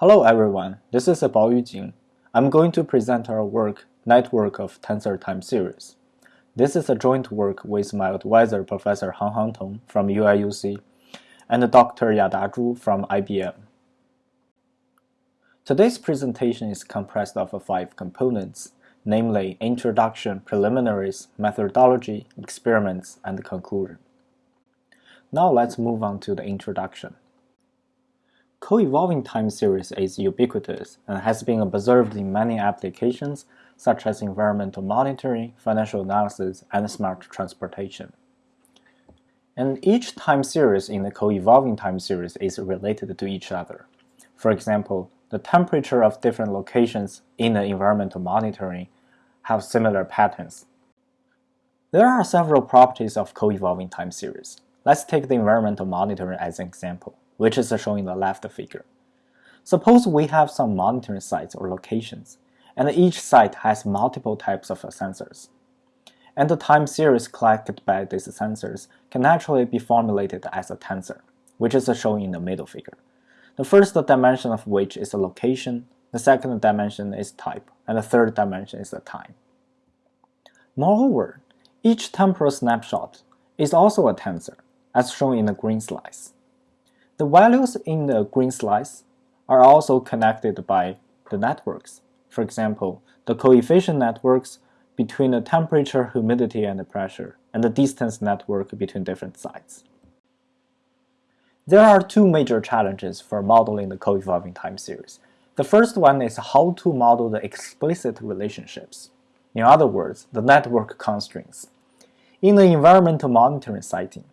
Hello everyone, this is Baoyu Jing. I'm going to present our work, Network of Tensor Time Series. This is a joint work with my advisor Professor Hanghang Tong from UIUC and Dr. Yada Zhu from IBM. Today's presentation is comprised of five components, namely introduction, preliminaries, methodology, experiments, and conclusion. Now let's move on to the introduction. Co-evolving time series is ubiquitous and has been observed in many applications such as environmental monitoring, financial analysis, and smart transportation. And each time series in the co-evolving time series is related to each other. For example, the temperature of different locations in the environmental monitoring have similar patterns. There are several properties of co-evolving time series. Let's take the environmental monitoring as an example which is shown in the left figure. Suppose we have some monitoring sites or locations, and each site has multiple types of sensors. And the time series collected by these sensors can actually be formulated as a tensor, which is shown in the middle figure. The first dimension of which is a location, the second dimension is type, and the third dimension is the time. Moreover, each temporal snapshot is also a tensor, as shown in the green slice. The values in the green slice are also connected by the networks. For example, the coefficient networks between the temperature, humidity, and the pressure, and the distance network between different sites. There are two major challenges for modeling the co-evolving time series. The first one is how to model the explicit relationships. In other words, the network constraints. In the environmental monitoring setting,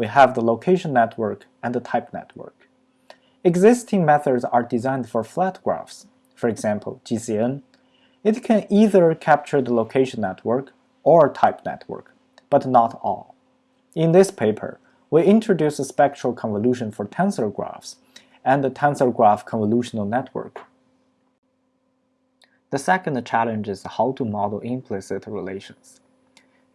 we have the location network and the type network. Existing methods are designed for flat graphs, for example, GCN. It can either capture the location network or type network, but not all. In this paper, we introduce a spectral convolution for tensor graphs and the tensor graph convolutional network. The second challenge is how to model implicit relations.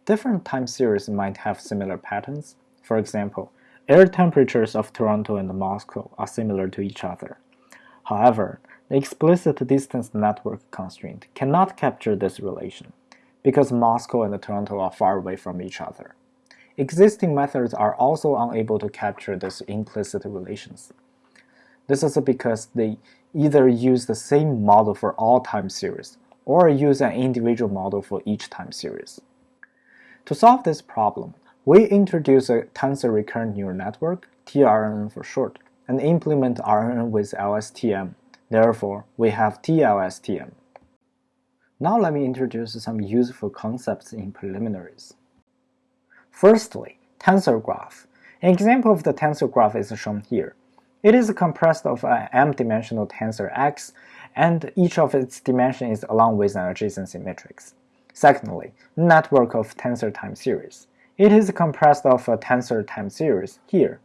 Different time series might have similar patterns, for example, air temperatures of Toronto and Moscow are similar to each other. However, the explicit distance network constraint cannot capture this relation, because Moscow and Toronto are far away from each other. Existing methods are also unable to capture these implicit relations. This is because they either use the same model for all time series, or use an individual model for each time series. To solve this problem, we introduce a tensor recurrent neural network, TRNN for short, and implement RNN with LSTM. Therefore, we have TLSTM. Now let me introduce some useful concepts in preliminaries. Firstly, tensor graph. An example of the tensor graph is shown here. It is compressed of an m-dimensional tensor x, and each of its dimensions is along with an adjacency matrix. Secondly, network of tensor time series. It is compressed of a tensor time series here,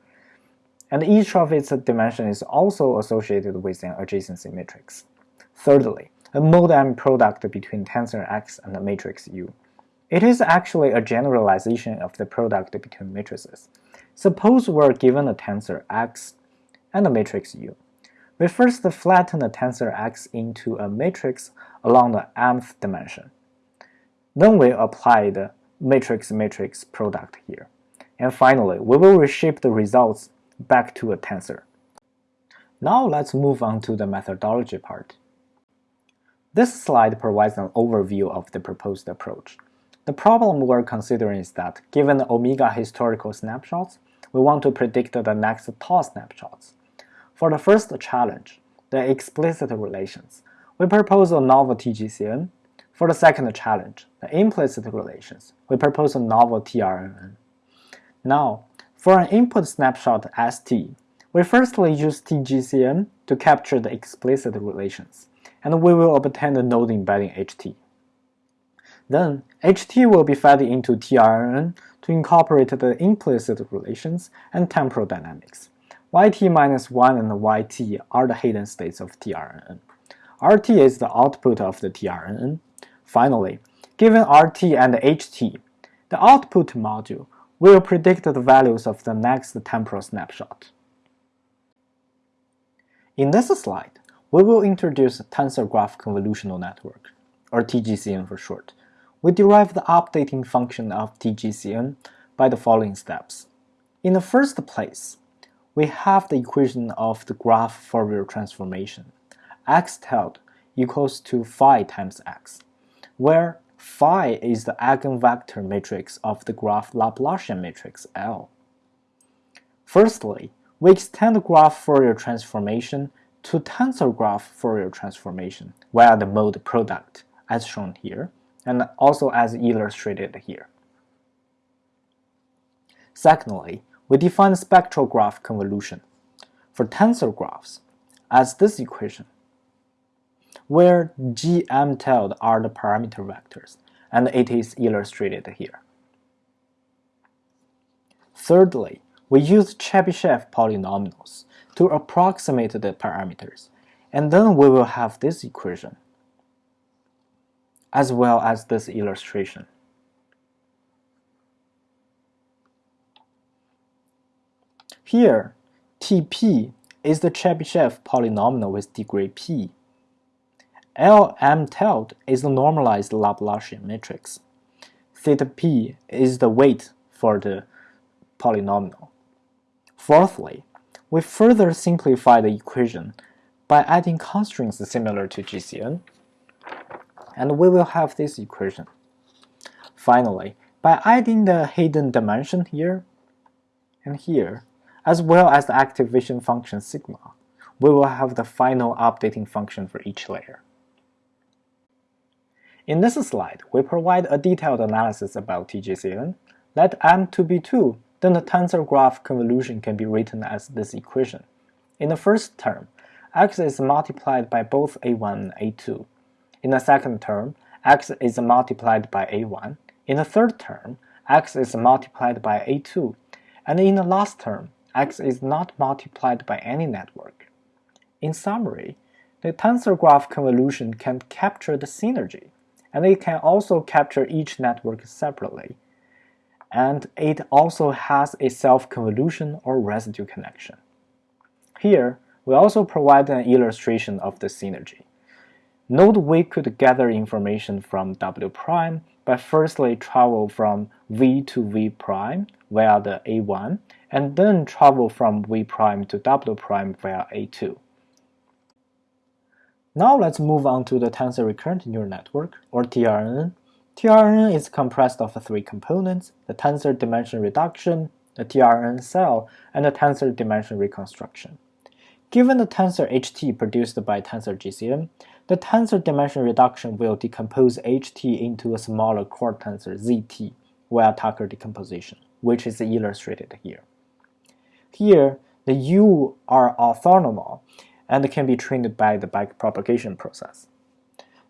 and each of its dimensions is also associated with an adjacency matrix. Thirdly, a mode M product between tensor X and the matrix U. It is actually a generalization of the product between matrices. Suppose we're given a tensor X and a matrix U. We first flatten the tensor X into a matrix along the mth dimension. Then we apply the matrix-matrix product here. And finally, we will reshape the results back to a tensor. Now let's move on to the methodology part. This slide provides an overview of the proposed approach. The problem we're considering is that, given the omega historical snapshots, we want to predict the next tau snapshots. For the first challenge, the explicit relations, we propose a novel TGCN for the second challenge, the implicit relations, we propose a novel TRNN. Now, for an input snapshot ST, we firstly use TGCN to capture the explicit relations, and we will obtain the node embedding HT. Then, HT will be fed into TRNN to incorporate the implicit relations and temporal dynamics. YT minus 1 and YT are the hidden states of TRNN. RT is the output of the TRNN, Finally, given RT and HT, the output module will predict the values of the next temporal snapshot. In this slide, we will introduce tensor graph convolutional network, or TGCN for short. We derive the updating function of TGCN by the following steps. In the first place, we have the equation of the graph Fourier transformation, x tilde equals to phi times x, where phi is the eigenvector matrix of the graph Laplacian matrix L. Firstly, we extend the graph Fourier transformation to tensor graph Fourier transformation via the mode product, as shown here, and also as illustrated here. Secondly, we define spectral graph convolution for tensor graphs as this equation, where gm tilde are the parameter vectors, and it is illustrated here. Thirdly, we use Chebyshev polynomials to approximate the parameters, and then we will have this equation, as well as this illustration. Here, Tp is the Chebyshev polynomial with degree p. Lm tilde is the normalized Laplacian matrix. Theta p is the weight for the polynomial. Fourthly, we further simplify the equation by adding constraints similar to GCN, and we will have this equation. Finally, by adding the hidden dimension here and here, as well as the activation function sigma, we will have the final updating function for each layer. In this slide, we provide a detailed analysis about TGCN. Let M to be 2 then the tensor graph convolution can be written as this equation. In the first term, x is multiplied by both a1 and a2. In the second term, x is multiplied by a1. In the third term, x is multiplied by a2. And in the last term, x is not multiplied by any network. In summary, the tensor graph convolution can capture the synergy, and it can also capture each network separately and it also has a self-convolution or residue connection. Here, we also provide an illustration of the synergy. Note we could gather information from W prime by firstly travel from V to V prime via the A1, and then travel from V prime to W prime via A2. Now let's move on to the tensor recurrent neural network, or TRNN, TRNN is compressed of three components, the tensor dimension reduction, the TRNN cell, and the tensor dimension reconstruction. Given the tensor HT produced by tensor GCN, the tensor dimension reduction will decompose HT into a smaller core tensor ZT via Tucker decomposition, which is illustrated here. Here, the U are orthonormal and can be trained by the backpropagation process.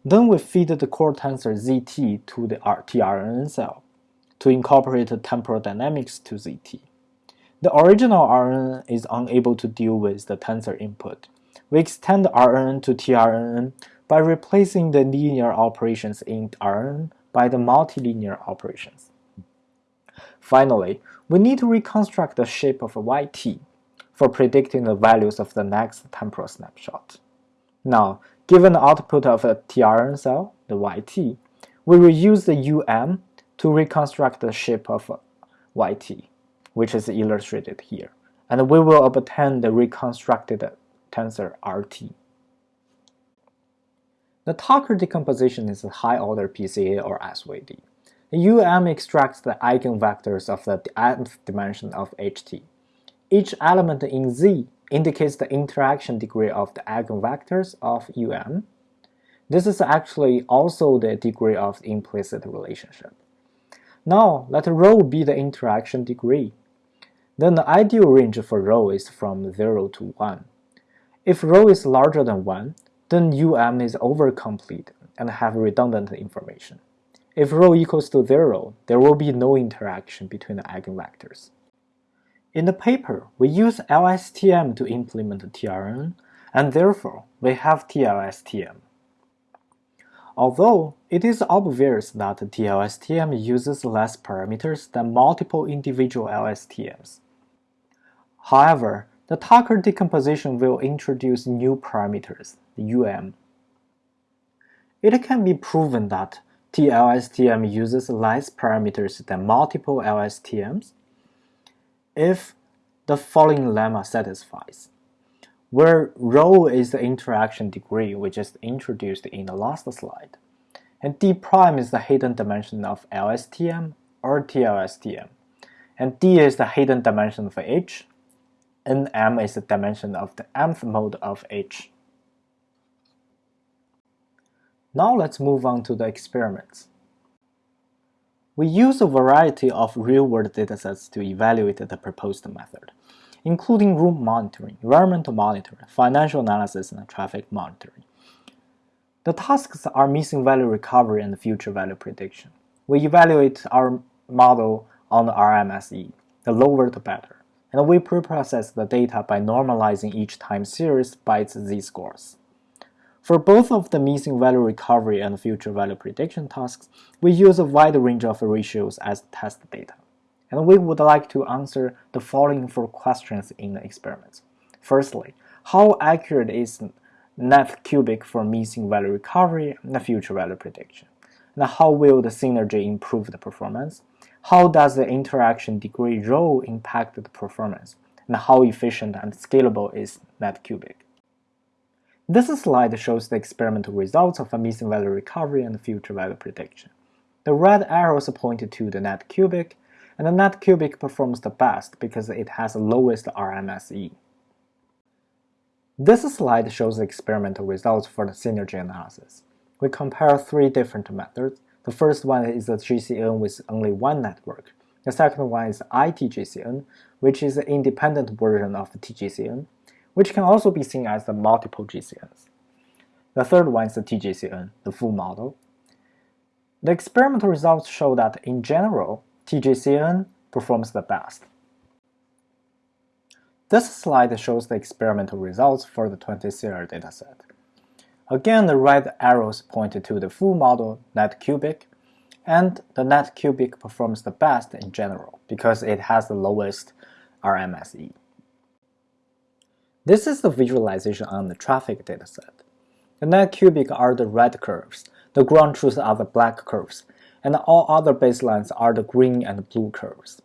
Then we feed the core tensor ZT to the TRNN cell to incorporate temporal dynamics to ZT. The original RNN is unable to deal with the tensor input. We extend RNN to TRNN by replacing the linear operations in RNN by the multilinear operations. Finally, we need to reconstruct the shape of YT for predicting the values of the next temporal snapshot. Now, Given the output of a TRN cell, the YT, we will use the UM to reconstruct the shape of YT, which is illustrated here, and we will obtain the reconstructed tensor RT. The Tucker decomposition is a high-order PCA or SVD. The UM extracts the eigenvectors of the nth dimension of HT. Each element in Z indicates the interaction degree of the eigenvectors of UM. This is actually also the degree of the implicit relationship. Now, let rho be the interaction degree. Then the ideal range for rho is from 0 to 1. If rho is larger than 1, then UM is overcomplete and have redundant information. If rho equals to 0, there will be no interaction between the eigenvectors. In the paper, we use LSTM to implement TRN, and therefore we have TLSTM. Although it is obvious that TLSTM uses less parameters than multiple individual LSTMs. However, the Tucker decomposition will introduce new parameters, UM. It can be proven that TLSTM uses less parameters than multiple LSTMs if the following lemma satisfies, where rho is the interaction degree we just introduced in the last slide, and d prime is the hidden dimension of LSTM or TLSTM, and d is the hidden dimension of H, and m is the dimension of the mth mode of H. Now let's move on to the experiments. We use a variety of real-world datasets to evaluate the proposed method, including room monitoring, environmental monitoring, financial analysis, and traffic monitoring. The tasks are missing value recovery and future value prediction. We evaluate our model on the RMSE, the lower the better, and we preprocess the data by normalizing each time series by its z-scores. For both of the missing value recovery and future value prediction tasks, we use a wide range of ratios as test data. And we would like to answer the following four questions in the experiment. Firstly, how accurate is net cubic for missing value recovery and future value prediction? And how will the synergy improve the performance? How does the interaction degree rho impact the performance? And how efficient and scalable is net cubic? This slide shows the experimental results of a missing value recovery and future value prediction. The red arrows point to the net cubic, and the net cubic performs the best because it has the lowest RMSE. This slide shows the experimental results for the synergy analysis. We compare three different methods. The first one is the GCN with only one network. The second one is ITGCN, which is an independent version of the TGCN which can also be seen as the multiple GCNs. The third one is the TGCN, the full model. The experimental results show that in general, TGCN performs the best. This slide shows the experimental results for the 20-CR dataset. Again, the red arrows point to the full model net cubic, and the net cubic performs the best in general because it has the lowest RMSE. This is the visualization on the traffic dataset. The net cubic are the red curves, the ground truth are the black curves, and all other baselines are the green and blue curves.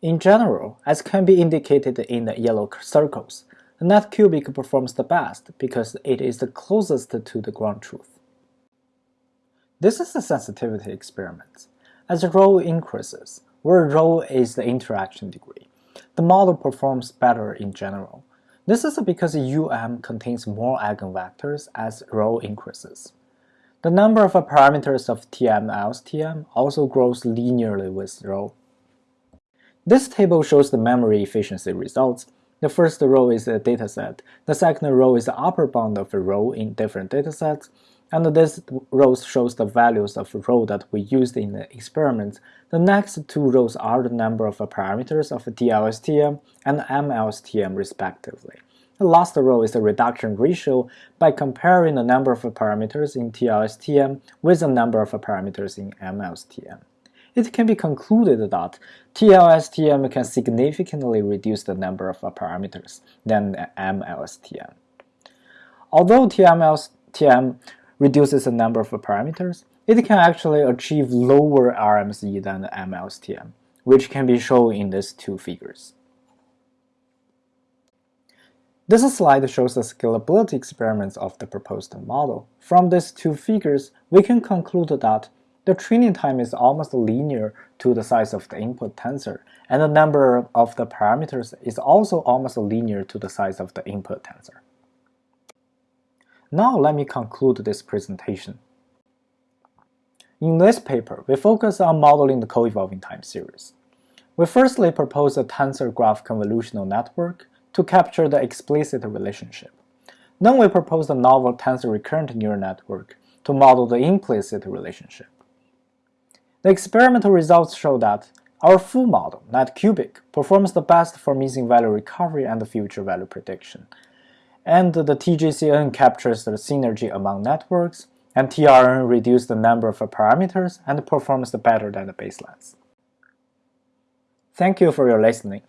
In general, as can be indicated in the yellow circles, the net cubic performs the best because it is the closest to the ground truth. This is a sensitivity experiment. As rho increases, where rho is the interaction degree, the model performs better in general, this is because UM contains more eigenvectors as rho increases. The number of parameters of TM LSTM also grows linearly with rho. This table shows the memory efficiency results. The first row is a dataset, the second row is the upper bound of a row in different datasets, and this row shows the values of rho that we used in the experiment. The next two rows are the number of parameters of TLSTM and MLSTM respectively. The last row is the reduction ratio by comparing the number of parameters in TLSTM with the number of parameters in MLSTM. It can be concluded that TLSTM can significantly reduce the number of parameters than MLSTM. Although TMLSTM reduces the number of parameters, it can actually achieve lower RMSE than the MLSTM, which can be shown in these two figures. This slide shows the scalability experiments of the proposed model. From these two figures, we can conclude that the training time is almost linear to the size of the input tensor, and the number of the parameters is also almost linear to the size of the input tensor. Now let me conclude this presentation. In this paper, we focus on modeling the co-evolving time series. We firstly propose a tensor graph convolutional network to capture the explicit relationship. Then we propose a novel tensor recurrent neural network to model the implicit relationship. The experimental results show that our full model, NetCubic, performs the best for missing value recovery and future value prediction, and the TGCN captures the synergy among networks, and TRN reduces the number of parameters and performs better than the baselines. Thank you for your listening.